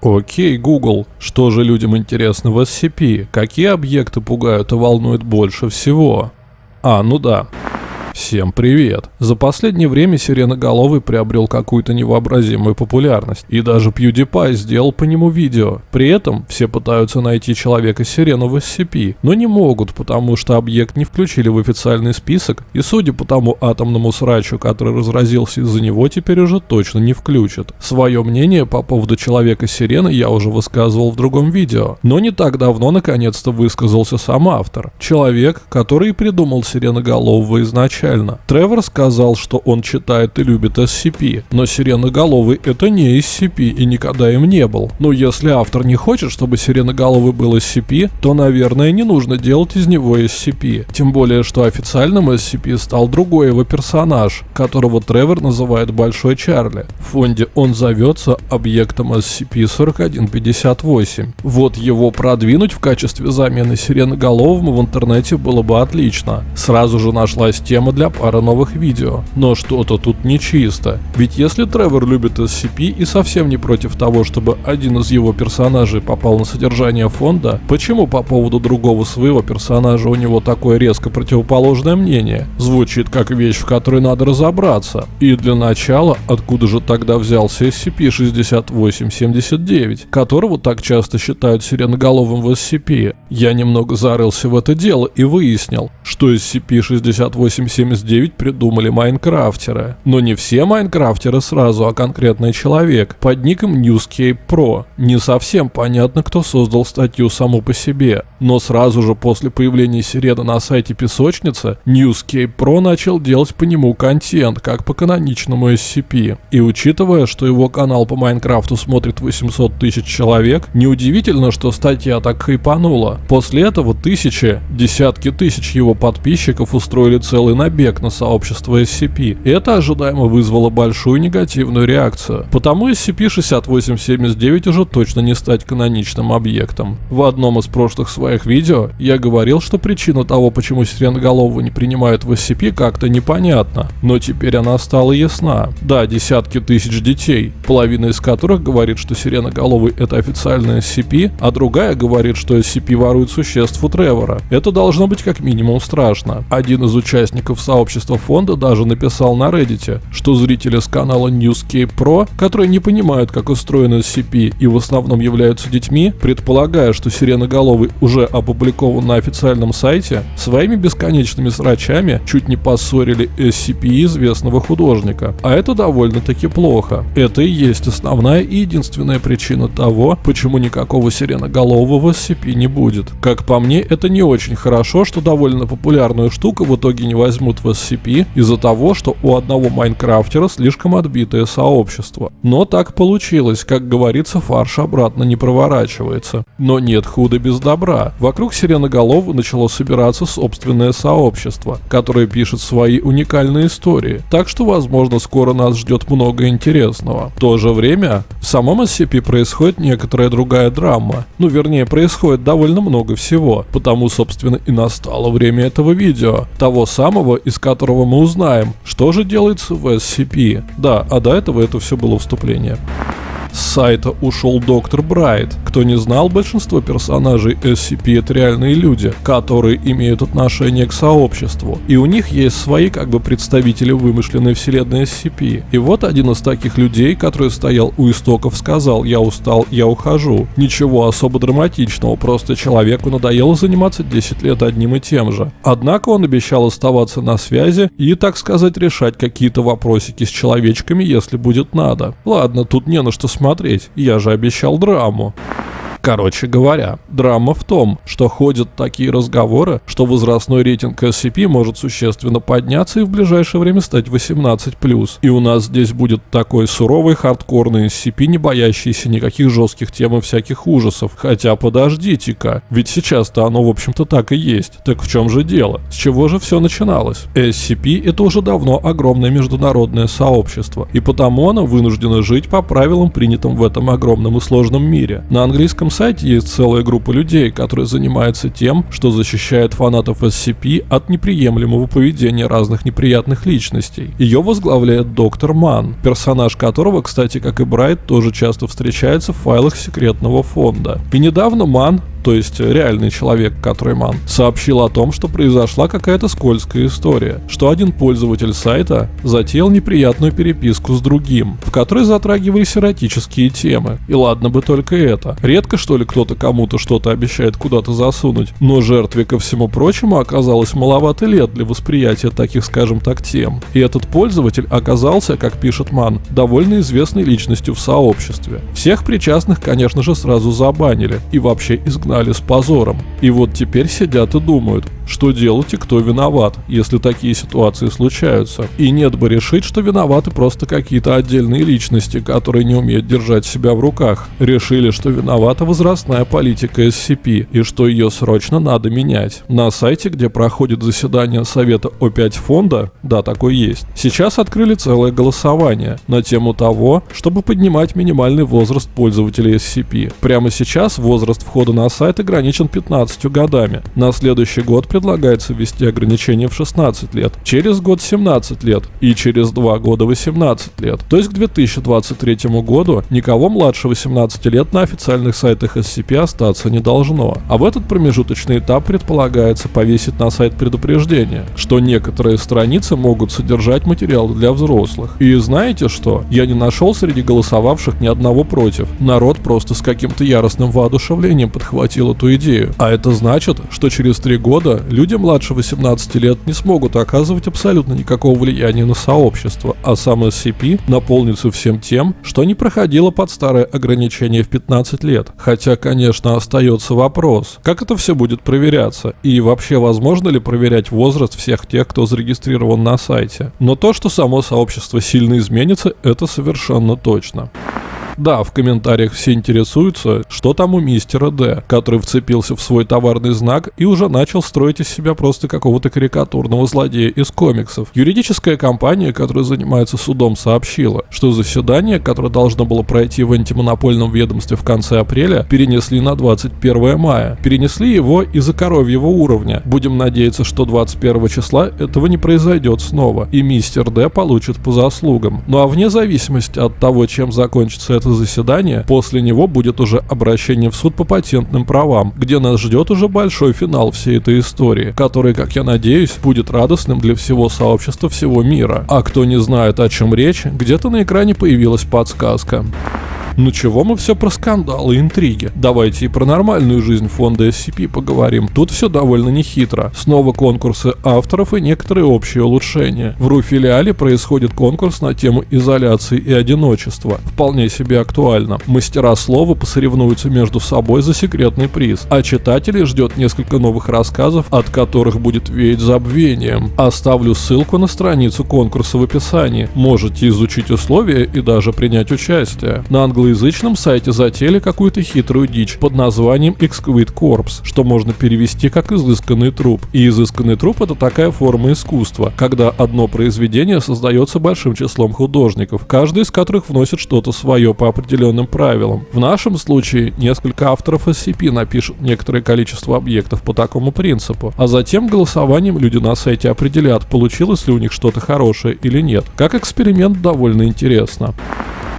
Окей, Google, что же людям интересно в SCP? Какие объекты пугают и волнуют больше всего? А, ну да. Всем привет! За последнее время Сиреноголовый приобрел какую-то невообразимую популярность, и даже PewDiePie сделал по нему видео. При этом все пытаются найти человека-сирену в SCP, но не могут, потому что объект не включили в официальный список, и судя по тому атомному срачу, который разразился из-за него, теперь уже точно не включат. Свое мнение по поводу человека-сирены я уже высказывал в другом видео, но не так давно наконец-то высказался сам автор. Человек, который придумал Сиреноголового изначально изначально. Тревор сказал, что он читает и любит SCP, но Сиреноголовый это не SCP и никогда им не был. Но если автор не хочет, чтобы Сиреноголовый был SCP, то, наверное, не нужно делать из него SCP. Тем более, что официальным SCP стал другой его персонаж, которого Тревор называет Большой Чарли. В фонде он зовется объектом SCP-4158. Вот его продвинуть в качестве замены Сиреноголовому в интернете было бы отлично. Сразу же нашлась тема для пары новых видео. Но что-то тут нечисто. Ведь если Тревор любит SCP и совсем не против того, чтобы один из его персонажей попал на содержание фонда, почему по поводу другого своего персонажа у него такое резко противоположное мнение? Звучит как вещь, в которой надо разобраться. И для начала, откуда же тогда взялся SCP-6879, которого так часто считают сиреноголовым в SCP? Я немного зарылся в это дело и выяснил, что SCP-6879 79 придумали майнкрафтеры. Но не все майнкрафтеры сразу, а конкретный человек под ником Newscape Pro. Не совсем понятно, кто создал статью саму по себе. Но сразу же после появления Сирена на сайте песочницы, Newscape Pro начал делать по нему контент, как по каноничному SCP. И учитывая, что его канал по Майнкрафту смотрит 800 тысяч человек, неудивительно, что статья так хайпанула. После этого тысячи, десятки тысяч его подписчиков устроили целый набег на сообщество SCP. И это ожидаемо вызвало большую негативную реакцию. Потому SCP-6879 уже точно не стать каноничным объектом. В одном из прошлых своих видео я говорил, что причина того, почему сиреноголового не принимают в SCP, как-то непонятна. Но теперь она стала ясна. Да, десятки тысяч детей, половина из которых говорит, что сиреноголовый это официальный SCP, а другая говорит, что SCP ворует существ у Тревора. Это должно быть как минимум страшно. Один из участников сообщества фонда даже написал на Reddit, что зрители с канала Newscape Pro, которые не понимают, как устроен SCP и в основном являются детьми, предполагая, что Сиреноголовый уже опубликован на официальном сайте, своими бесконечными срачами чуть не поссорили SCP известного художника. А это довольно-таки плохо. Это и есть основная и единственная причина того, почему никакого Сиреноголового SCP не будет. Как по мне, это не очень хорошо, что довольно популярную штуку в итоге не возьмут в SCP из-за того, что у одного майнкрафтера слишком отбитое сообщество. Но так получилось, как говорится, фарш обратно не проворачивается. Но нет худа без добра. Вокруг Сиреноголового начало собираться собственное сообщество, которое пишет свои уникальные истории. Так что, возможно, скоро нас ждет много интересного. В то же время, в самом SCP происходит некоторая другая драма. Ну, вернее, происходит довольно много всего. Потому, собственно, и настало время этого видео. Того самого, из которого мы узнаем, что же делается в SCP. Да, а до этого это все было вступление. С сайта ушел доктор Брайт. Кто не знал, большинство персонажей SCP это реальные люди, которые имеют отношение к сообществу. И у них есть свои как бы представители вымышленной вселенной SCP. И вот один из таких людей, который стоял у истоков, сказал «Я устал, я ухожу». Ничего особо драматичного, просто человеку надоело заниматься 10 лет одним и тем же. Однако он обещал оставаться на связи и, так сказать, решать какие-то вопросики с человечками, если будет надо. Ладно, тут не на что смотреть, я же обещал драму. Короче говоря, драма в том, что ходят такие разговоры, что возрастной рейтинг SCP может существенно подняться и в ближайшее время стать 18+. И у нас здесь будет такой суровый хардкорный SCP, не боящийся никаких жестких тем и всяких ужасов. Хотя подождите-ка, ведь сейчас-то оно в общем-то так и есть. Так в чем же дело? С чего же все начиналось? SCP это уже давно огромное международное сообщество, и потому оно вынуждено жить по правилам, принятым в этом огромном и сложном мире. На английском сайте есть целая группа людей, которые занимаются тем, что защищает фанатов SCP от неприемлемого поведения разных неприятных личностей. Ее возглавляет доктор Ман, персонаж которого, кстати, как и Брайт, тоже часто встречается в файлах секретного фонда. И недавно Ман то есть реальный человек, который ман, сообщил о том, что произошла какая-то скользкая история, что один пользователь сайта затеял неприятную переписку с другим, в которой затрагивались эротические темы. И ладно бы только это. Редко что ли кто-то кому-то что-то обещает куда-то засунуть, но жертве ко всему прочему оказалось маловато лет для восприятия таких, скажем так, тем. И этот пользователь оказался, как пишет Ман, довольно известной личностью в сообществе. Всех причастных, конечно же, сразу забанили и вообще изгнали изгнали с позором. И вот теперь сидят и думают, что делать и кто виноват, если такие ситуации случаются. И нет бы решить, что виноваты просто какие-то отдельные личности, которые не умеют держать себя в руках. Решили, что виновата возрастная политика SCP и что ее срочно надо менять. На сайте, где проходит заседание Совета О5 фонда, да, такой есть, сейчас открыли целое голосование на тему того, чтобы поднимать минимальный возраст пользователей SCP. Прямо сейчас возраст входа на сайт ограничен 15 годами. На следующий год предлагается ввести ограничение в 16 лет, через год 17 лет и через 2 года 18 лет. То есть к 2023 году никого младше 18 лет на официальных сайтах SCP остаться не должно. А в этот промежуточный этап предполагается повесить на сайт предупреждение, что некоторые страницы могут содержать материалы для взрослых. И знаете что? Я не нашел среди голосовавших ни одного против. Народ просто с каким-то яростным воодушевлением подхватил эту идею. А это значит, что через три года люди младше 18 лет не смогут оказывать абсолютно никакого влияния на сообщество, а сам SCP наполнится всем тем, что не проходило под старое ограничение в 15 лет. Хотя, конечно, остается вопрос, как это все будет проверяться, и вообще возможно ли проверять возраст всех тех, кто зарегистрирован на сайте. Но то, что само сообщество сильно изменится, это совершенно точно. Да, в комментариях все интересуются, что там у мистера Д, который вцепился в свой товарный знак и уже начал строить из себя просто какого-то карикатурного злодея из комиксов. Юридическая компания, которая занимается судом, сообщила, что заседание, которое должно было пройти в антимонопольном ведомстве в конце апреля, перенесли на 21 мая. Перенесли его из-за коровьего уровня. Будем надеяться, что 21 числа этого не произойдет снова, и мистер Д получит по заслугам. Ну а вне зависимости от того, чем закончится это заседание, после него будет уже обращение в суд по патентным правам, где нас ждет уже большой финал всей этой истории, который, как я надеюсь, будет радостным для всего сообщества всего мира. А кто не знает, о чем речь, где-то на экране появилась подсказка. Ну чего мы все про скандалы и интриги? Давайте и про нормальную жизнь фонда SCP поговорим. Тут все довольно нехитро. Снова конкурсы авторов и некоторые общие улучшения. В РУ-филиале происходит конкурс на тему изоляции и одиночества. Вполне себе актуально. Мастера слова посоревнуются между собой за секретный приз, а читателей ждет несколько новых рассказов, от которых будет веять забвением. Оставлю ссылку на страницу конкурса в описании. Можете изучить условия и даже принять участие. На английском англоязычном сайте затеяли какую-то хитрую дичь под названием Exquisite Corpse, что можно перевести как изысканный труп. И изысканный труп это такая форма искусства, когда одно произведение создается большим числом художников, каждый из которых вносит что-то свое по определенным правилам. В нашем случае несколько авторов SCP напишут некоторое количество объектов по такому принципу, а затем голосованием люди на сайте определят, получилось ли у них что-то хорошее или нет. Как эксперимент довольно интересно.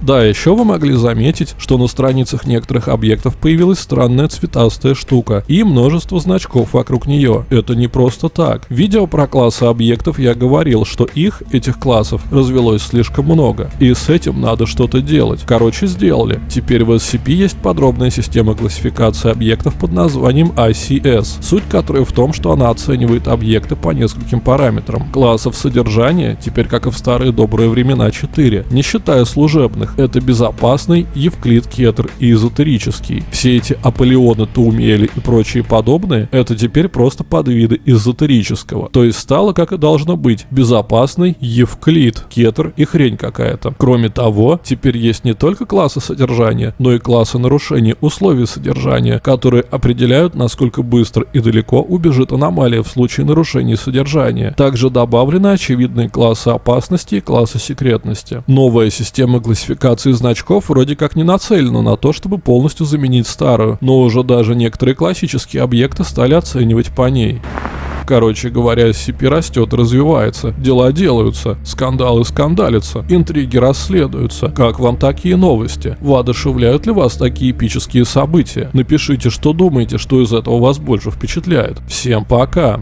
Да, еще вы могли заметить, что на страницах некоторых объектов появилась странная цветастая штука и множество значков вокруг нее. Это не просто так. В видео про классы объектов я говорил, что их, этих классов, развелось слишком много. И с этим надо что-то делать. Короче, сделали. Теперь в SCP есть подробная система классификации объектов под названием ICS, суть которой в том, что она оценивает объекты по нескольким параметрам. Классов содержания, теперь как и в старые добрые времена 4, не считая служебных, данных. Это безопасный, Евклид, Кетр и эзотерический. Все эти Аполеоны, Таумели и прочие подобные, это теперь просто подвиды эзотерического. То есть стало как и должно быть. Безопасный, Евклид, Кетр и хрень какая-то. Кроме того, теперь есть не только классы содержания, но и классы нарушения условий содержания, которые определяют, насколько быстро и далеко убежит аномалия в случае нарушения содержания. Также добавлены очевидные классы опасности и классы секретности. Новая система классификации Модификации значков вроде как не нацелены на то, чтобы полностью заменить старую, но уже даже некоторые классические объекты стали оценивать по ней. Короче говоря, SCP растет, развивается, дела делаются, скандалы скандалятся, интриги расследуются. Как вам такие новости? Воодушевляют ли вас такие эпические события? Напишите, что думаете, что из этого вас больше впечатляет. Всем пока!